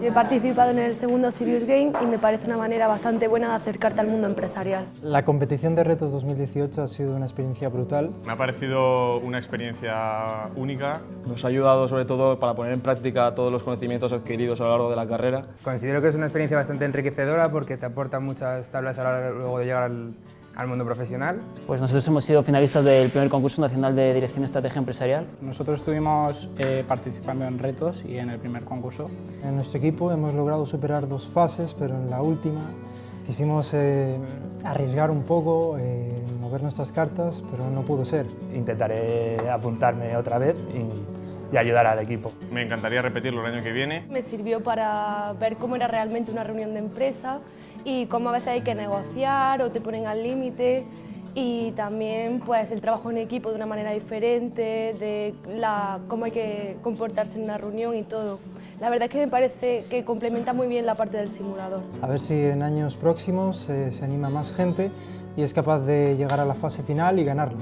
Yo he participado en el segundo Serious Game y me parece una manera bastante buena de acercarte al mundo empresarial. La competición de retos 2018 ha sido una experiencia brutal. Me ha parecido una experiencia única. Nos ha ayudado sobre todo para poner en práctica todos los conocimientos adquiridos a lo largo de la carrera. Considero que es una experiencia bastante enriquecedora porque te aporta muchas tablas a lo largo de llegar al al mundo profesional. Pues nosotros hemos sido finalistas del primer concurso nacional de dirección de estrategia empresarial. Nosotros estuvimos eh, participando en retos y en el primer concurso. En nuestro equipo hemos logrado superar dos fases, pero en la última quisimos eh, arriesgar un poco, eh, mover nuestras cartas, pero no pudo ser. Intentaré apuntarme otra vez y y ayudar al equipo. Me encantaría repetirlo el año que viene. Me sirvió para ver cómo era realmente una reunión de empresa y cómo a veces hay que negociar o te ponen al límite y también pues el trabajo en equipo de una manera diferente, de la, cómo hay que comportarse en una reunión y todo. La verdad es que me parece que complementa muy bien la parte del simulador. A ver si en años próximos eh, se anima más gente y es capaz de llegar a la fase final y ganarlo.